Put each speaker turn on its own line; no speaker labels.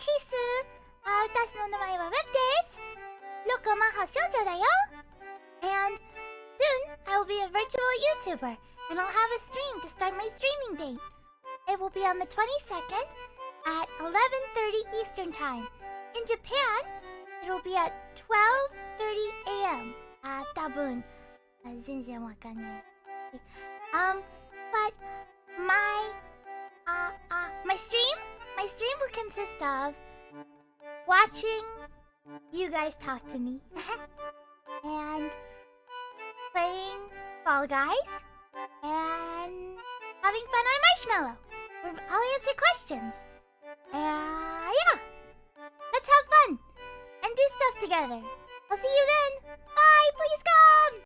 チス。あ私の名前は Web です。ロコマ発祥者だよ。And soon I will be a virtual YouTuber and I'll have a stream to start my streaming date. It will be on the 22nd at 11.30 Eastern Time. In Japan, it will be at 12.30 a.m. あー、多分あ全然わかんない。Ah, ah, um, stream will consist of watching you guys talk to me and playing Fall Guys and having fun on Marshmallow. I'll answer questions. Uh, yeah. Let's have fun and do stuff together. I'll see you then.